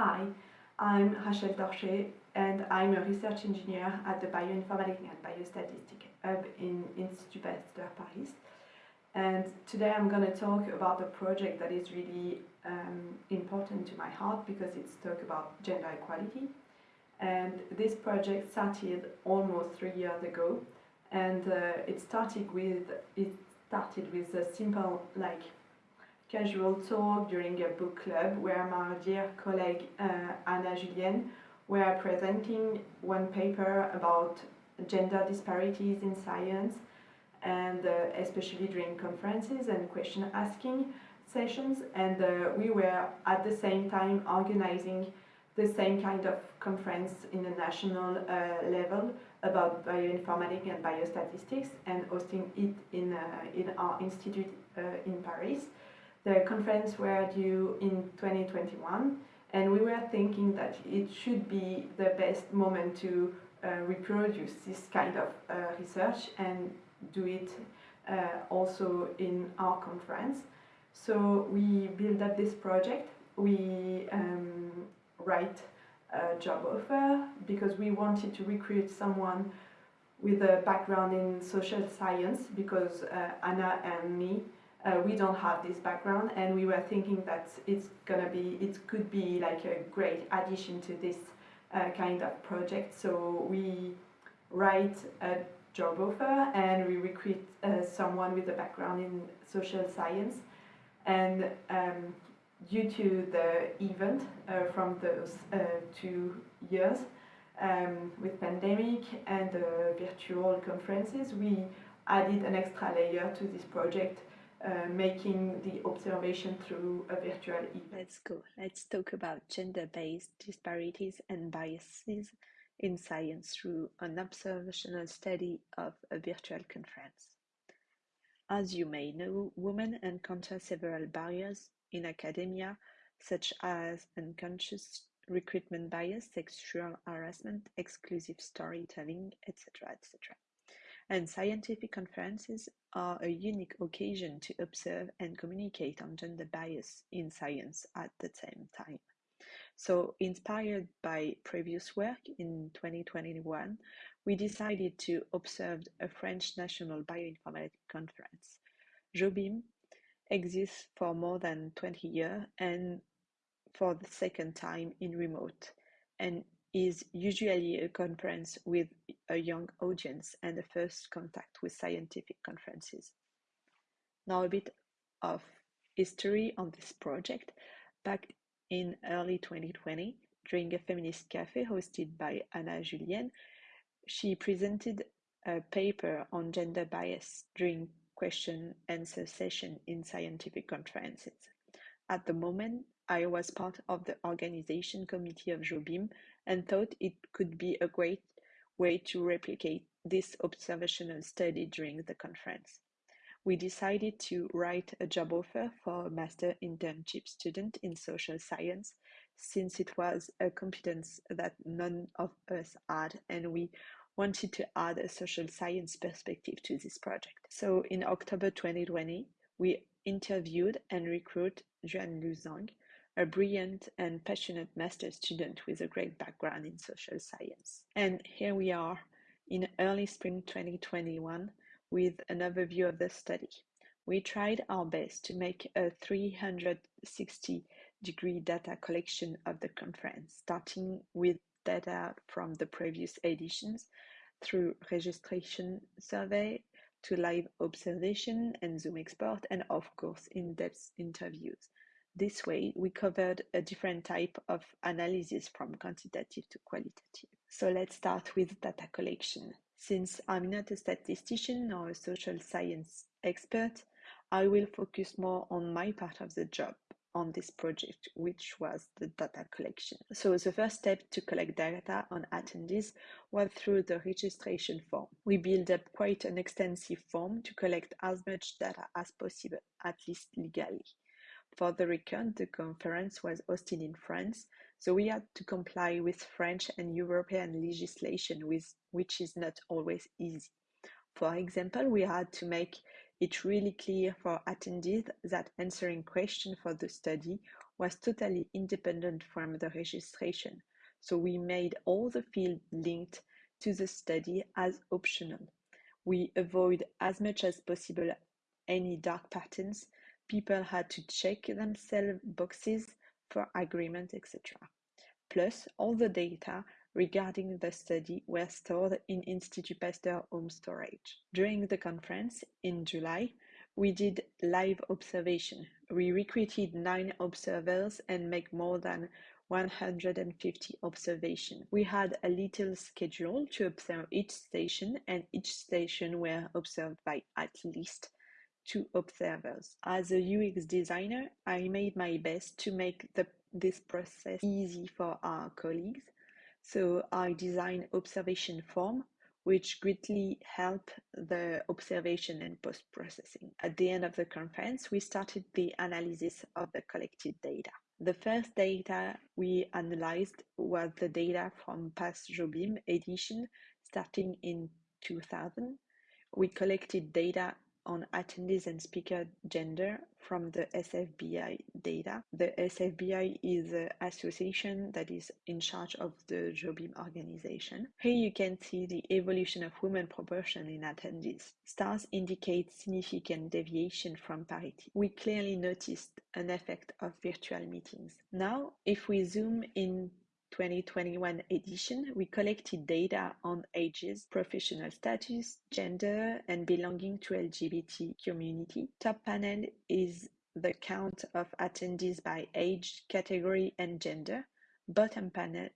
Hi, I'm Rachel Torchet and I'm a research engineer at the Bioinformatics and Biostatistics Hub in Institut Pasteur Paris. And today I'm going to talk about a project that is really um, important to my heart because it's talk about gender equality. And this project started almost three years ago and uh, it started with it started with a simple like casual talk during a book club where my dear colleague uh, Anna Julienne were presenting one paper about gender disparities in science and uh, especially during conferences and question asking sessions and uh, we were at the same time organizing the same kind of conference in the national uh, level about bioinformatics and biostatistics and hosting it in, uh, in our institute uh, in Paris. The conference were due in 2021 and we were thinking that it should be the best moment to uh, reproduce this kind of uh, research and do it uh, also in our conference. So we build up this project, we um, write a job offer because we wanted to recruit someone with a background in social science because uh, Anna and me uh, we don't have this background and we were thinking that it's gonna be it could be like a great addition to this uh, kind of project. So we write a job offer and we recruit uh, someone with a background in social science. And um, due to the event uh, from those uh, two years um, with pandemic and virtual conferences we added an extra layer to this project uh, making the observation through a virtual event. Let's go. Let's talk about gender-based disparities and biases in science through an observational study of a virtual conference. As you may know, women encounter several barriers in academia, such as unconscious recruitment bias, sexual harassment, exclusive storytelling, etc., etc and scientific conferences are a unique occasion to observe and communicate on gender bias in science at the same time. So, inspired by previous work in 2021, we decided to observe a French National Bioinformatics Conference. JOBIM exists for more than 20 years and for the second time in remote and is usually a conference with a young audience and a first contact with scientific conferences. Now a bit of history on this project. Back in early 2020, during a feminist cafe hosted by Anna Julienne, she presented a paper on gender bias during question answer session in scientific conferences. At the moment, I was part of the organization committee of JOBIM and thought it could be a great way to replicate this observational study during the conference. We decided to write a job offer for a master internship student in social science since it was a competence that none of us had and we wanted to add a social science perspective to this project. So in October 2020, we interviewed and recruited Juan Luzang, a brilliant and passionate master student with a great background in social science. And here we are in early spring 2021 with an overview of the study. We tried our best to make a 360 degree data collection of the conference, starting with data from the previous editions through registration survey to live observation and Zoom export, and of course, in depth interviews. This way, we covered a different type of analysis from quantitative to qualitative. So let's start with data collection. Since I'm not a statistician or a social science expert, I will focus more on my part of the job on this project, which was the data collection. So the first step to collect data on attendees was through the registration form. We built up quite an extensive form to collect as much data as possible, at least legally. For the record, the conference was hosted in France, so we had to comply with French and European legislation, with, which is not always easy. For example, we had to make it really clear for attendees that answering questions for the study was totally independent from the registration, so we made all the fields linked to the study as optional. We avoid as much as possible any dark patterns. People had to check themselves boxes for agreement, etc. Plus, all the data regarding the study were stored in Institut Pasteur home storage. During the conference in July, we did live observation. We recruited nine observers and make more than 150 observations. We had a little schedule to observe each station and each station were observed by at least two observers. As a UX designer, I made my best to make the, this process easy for our colleagues. So I designed observation form which greatly help the observation and post-processing. At the end of the conference, we started the analysis of the collected data. The first data we analyzed was the data from past Jobim edition starting in 2000. We collected data on attendees and speaker gender from the SFBI data. The SFBI is the association that is in charge of the Jobim organization. Here you can see the evolution of women proportion in attendees. Stars indicate significant deviation from parity. We clearly noticed an effect of virtual meetings. Now, if we zoom in 2021 edition, we collected data on ages, professional status, gender, and belonging to LGBT community. Top panel is the count of attendees by age, category, and gender. Bottom panel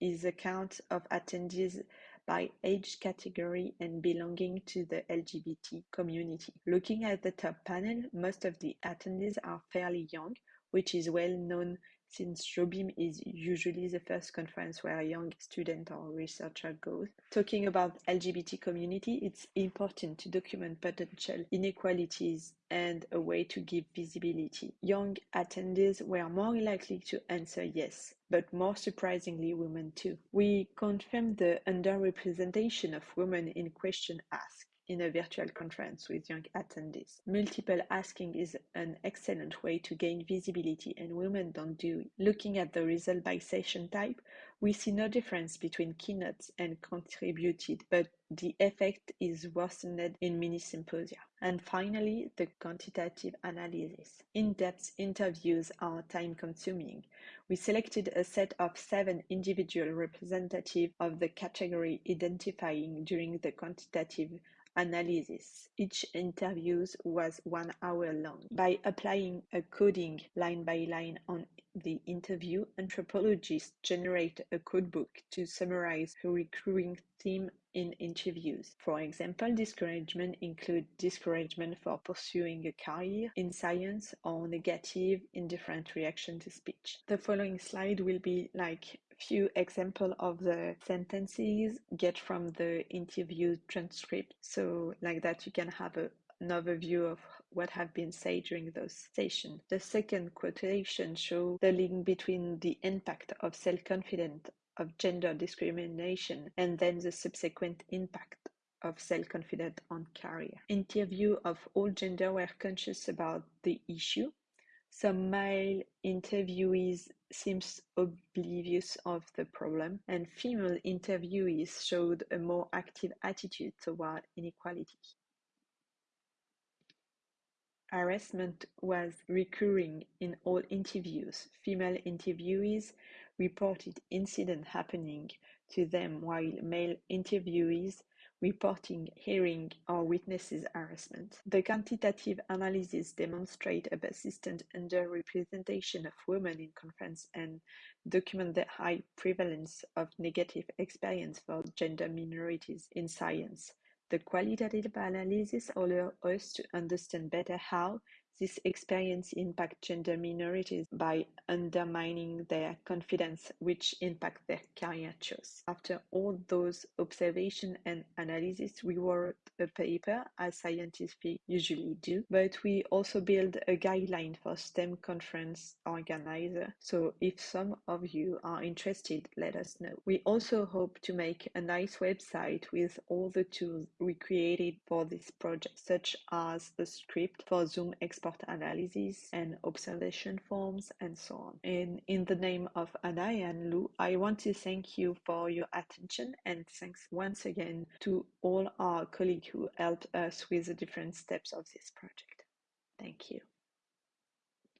is the count of attendees by age category and belonging to the LGBT community. Looking at the top panel, most of the attendees are fairly young, which is well known since Jobim is usually the first conference where a young student or researcher goes. Talking about LGBT community, it's important to document potential inequalities and a way to give visibility. Young attendees were more likely to answer yes, but more surprisingly women too. We confirmed the underrepresentation of women in question asked in a virtual conference with young attendees. Multiple asking is an excellent way to gain visibility and women don't do it. Looking at the result by session type, we see no difference between keynotes and contributed, but the effect is worsened in mini symposia. And finally, the quantitative analysis. In-depth interviews are time-consuming. We selected a set of seven individual representatives of the category identifying during the quantitative analysis. Each interview was one hour long. By applying a coding line by line on the interview, anthropologists generate a codebook to summarize a recurring theme in interviews. For example, discouragement include discouragement for pursuing a career in science or negative indifferent reaction to speech. The following slide will be like few example of the sentences get from the interview transcript. So like that you can have a, an overview of what have been said during those sessions. The second quotation show the link between the impact of self-confidence of gender discrimination and then the subsequent impact of self-confidence on career. Interview of all gender were conscious about the issue some male interviewees seemed oblivious of the problem, and female interviewees showed a more active attitude toward inequality. Harassment was recurring in all interviews. Female interviewees reported incidents happening to them while male interviewees reporting, hearing, or witnesses harassment. The quantitative analysis demonstrate a persistent underrepresentation of women in conference and document the high prevalence of negative experience for gender minorities in science. The qualitative analysis allows us to understand better how this experience impact gender minorities by undermining their confidence, which impact their career choice. After all those observation and analysis, we wrote a paper, as scientists usually do, but we also build a guideline for STEM conference organizer. So if some of you are interested, let us know. We also hope to make a nice website with all the tools we created for this project, such as a script for Zoom export report analysis and observation forms and so on. And in the name of Anna and Lou, I want to thank you for your attention and thanks once again to all our colleagues who helped us with the different steps of this project. Thank you.